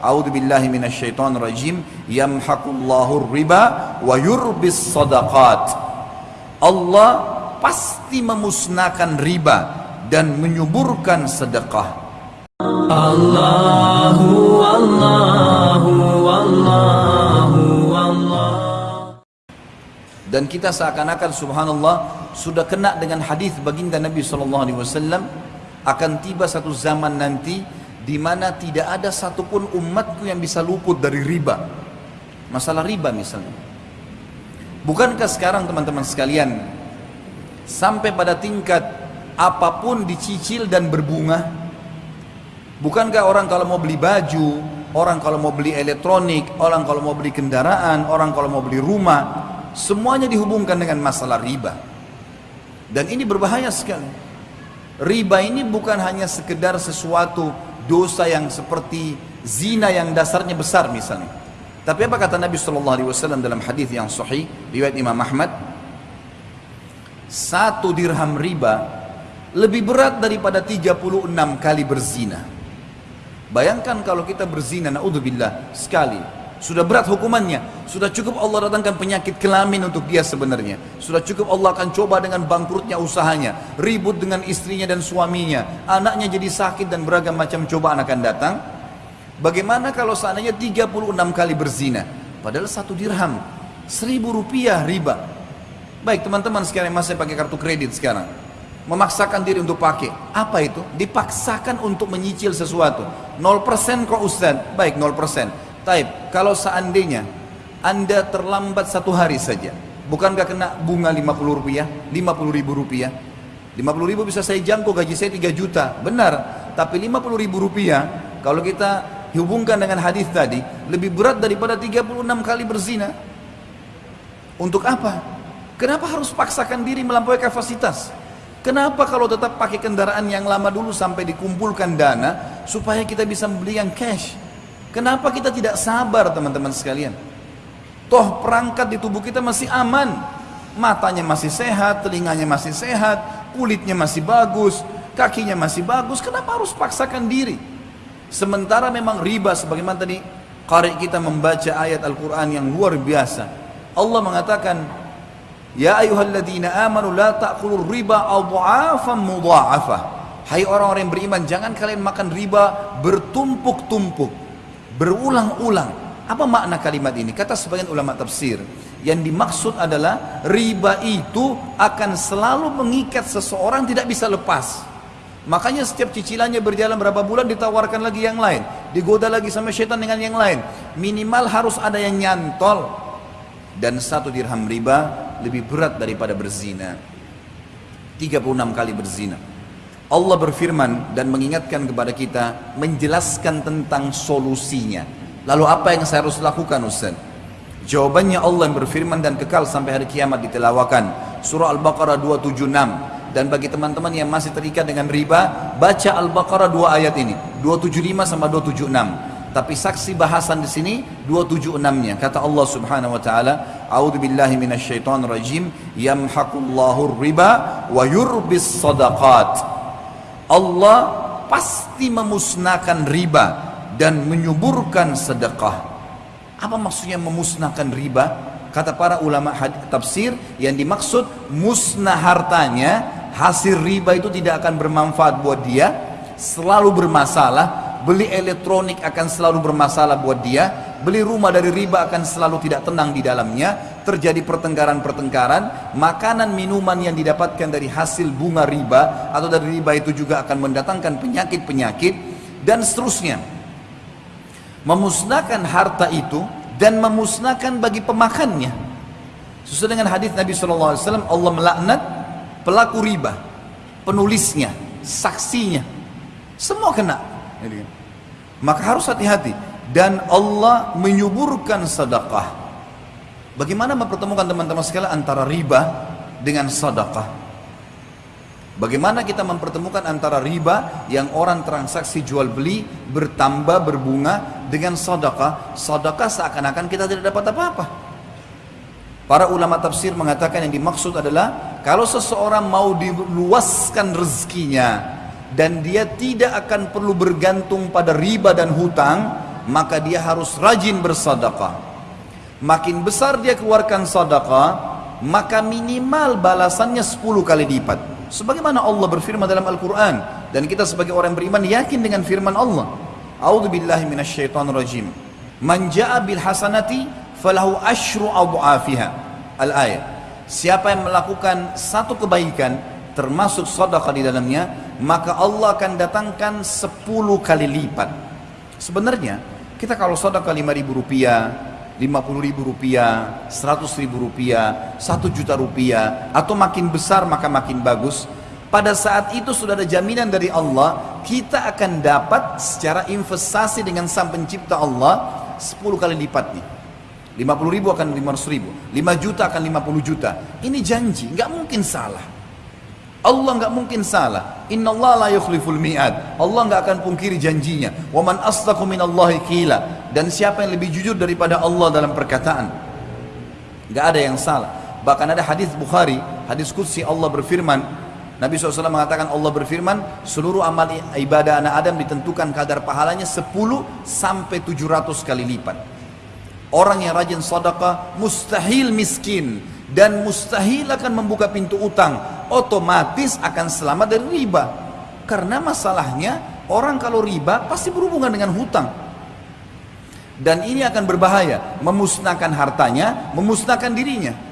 A'udzu billahi minasyaitonir rajim. Yamhaqullahu riba wa yurbis sadaqat. Allah pasti memusnahkan riba dan menyuburkan sedekah. Allahu Allahu Allahu Allah. Dan kita seakan-akan subhanallah sudah kena dengan hadis baginda Nabi sallallahu alaihi wasallam akan tiba satu zaman nanti di mana tidak ada satupun umatku yang bisa luput dari riba. Masalah riba misalnya. Bukankah sekarang teman-teman sekalian sampai pada tingkat apa pun dicicil dan berbunga? Bukankah orang kalau mau beli baju, orang kalau mau beli elektronik, orang kalau mau beli kendaraan, orang kalau mau beli rumah, semuanya dihubungkan dengan masalah riba. Dan ini berbahaya sekali. Riba ini bukan hanya sekedar sesuatu dosa yang seperti zina yang dasarnya besar misalnya. Tapi apa kata Nabi Shallallahu Alaihi Wasallam dalam hadis yang sahih riwayat Imam Ahmad? Satu dirham riba lebih berat daripada 36 kali berzina. Bayangkan kalau kita berzina, naudzubillah sekali, sudah berat hukumannya. Sudah cukup Allah datangkan penyakit kelamin untuk dia sebenarnya. Sudah cukup Allah akan coba dengan bangkrutnya usahanya. Ribut dengan istrinya dan suaminya. Anaknya jadi sakit dan beragam macam cobaan akan datang. Bagaimana kalau seandainya 36 kali berzina? Padahal satu dirham. Seribu rupiah riba. Baik teman-teman sekarang masih pakai kartu kredit sekarang. Memaksakan diri untuk pakai. Apa itu? Dipaksakan untuk menyicil sesuatu. 0% kok Ustaz? Baik 0%. Taib, kalau seandainya Anda terlambat satu hari saja, bukankah kena bunga 50 rupiah, 50 ribu rupiah? 50 ribu bisa saya jangkau gaji saya 3 juta, benar. Tapi 50 ribu rupiah, kalau kita hubungkan dengan hadis tadi, lebih berat daripada 36 kali berzina. Untuk apa? Kenapa harus paksakan diri melampaui kapasitas? Kenapa kalau tetap pakai kendaraan yang lama dulu sampai dikumpulkan dana supaya kita bisa membeli yang cash? Kenapa kita tidak sabar teman-teman sekalian? Toh perangkat di tubuh kita masih aman. Matanya masih sehat, telinganya masih sehat, kulitnya masih bagus, kakinya masih bagus. Kenapa harus paksakan diri? Sementara memang riba sebagaimana tadi qari kita membaca ayat Al-Qur'an yang luar biasa. Allah mengatakan, "Ya ayyuhalladzina amanu la ta'kulur riba adha'afan mudha'afah." Hai orang-orang yang beriman, jangan kalian makan riba bertumpuk-tumpuk berulang-ulang. Apa makna kalimat ini? Kata sebagian ulama tafsir, yang dimaksud adalah riba itu akan selalu mengikat seseorang tidak bisa lepas. Makanya setiap cicilannya berjalan berapa bulan ditawarkan lagi yang lain, digoda lagi sama syaitan dengan yang lain. Minimal harus ada yang nyantol. Dan satu dirham riba lebih berat daripada berzina. 36 kali berzina. Allah berfirman dan mengingatkan kepada kita menjelaskan tentang solusinya. Lalu apa yang saya harus lakukan Ustaz? Jawabannya Allah yang berfirman dan kekal sampai hari kiamat ditelawakan. Surah Al-Baqarah 276. Dan bagi teman-teman yang masih terikat dengan riba, baca Al-Baqarah dua ayat ini, 275 sama 276. Tapi saksi bahasan di sini 276-nya. Kata Allah Subhanahu wa taala, "A'udzu billahi minasyaitonir rajim, yamhaqullahu riba wa yurbis sadaqat." Allah pasti memusnahkan riba dan menyuburkan sedekah. Apa maksudnya memusnahkan riba? Kata para ulama tafsir yang dimaksud musnah hartanya, hasil riba itu tidak akan bermanfaat buat dia, selalu bermasalah, beli elektronik akan selalu bermasalah buat dia, beli rumah dari riba akan selalu tidak tenang di dalamnya, terjadi pertengkaran-pertengkaran, makanan minuman yang didapatkan dari hasil bunga riba atau dari riba itu juga akan mendatangkan penyakit-penyakit dan seterusnya. Memusnahkan harta itu dan memusnahkan bagi pemakannya. Sesuai dengan hadis Nabi SAW, Allah melaknat pelaku riba, penulisnya, saksinya, semua kena. Maka harus hati-hati dan Allah menyuburkan sedekah. Bagaimana mempertemukan teman-teman sekalian antara riba dengan sedekah? Bagaimana kita mempertemukan antara riba yang orang transaksi jual beli bertambah berbunga dengan sedekah? Sedekah seakan-akan kita tidak dapat apa-apa. Para ulama tafsir mengatakan yang dimaksud adalah kalau seseorang mau diluaskan rezekinya dan dia tidak akan perlu bergantung pada riba dan hutang, maka dia harus rajin bersadaqah. Makin besar dia keluarkan sadaqah, maka minimal balasannya 10 kali lipat. Sebagaimana Allah berfirman dalam Al-Quran dan kita sebagai orang beriman yakin dengan firman Allah. A'udzu billahi minasyaitonir rajim. Man ja'a bil hasanati falahu asyru adhafiha. Al-ayat. Siapa yang melakukan satu kebaikan termasuk sedekah di dalamnya, maka Allah akan datangkan 10 kali lipat. Sebenarnya kita kalau sedekah 5 ribu rupiah, 50 ribu rupiah, 100 ribu rupiah, 1 juta rupiah, atau makin besar maka makin bagus. Pada saat itu sudah ada jaminan dari Allah, kita akan dapat secara investasi dengan sang pencipta Allah 10 kali lipat nih. 50 ribu akan 500 ribu, 5 juta akan 50 juta. Ini janji, nggak mungkin salah. Allah nggak mungkin salah. Inna Allah la yukhliful mi'ad. Allah nggak akan pungkiri janjinya. Wa man asdaqu minallahi qila. Dan siapa yang lebih jujur daripada Allah dalam perkataan? Nggak ada yang salah. Bahkan ada hadis Bukhari, hadis kursi Allah berfirman, Nabi SAW mengatakan Allah berfirman, seluruh amal ibadah anak Adam ditentukan kadar pahalanya 10 sampai 700 kali lipat. Orang yang rajin sedekah mustahil miskin dan mustahil akan membuka pintu utang otomatis akan selamat dari riba. Karena masalahnya orang kalau riba pasti berhubungan dengan hutang. Dan ini akan berbahaya. Memusnahkan hartanya memusnahkan dirinya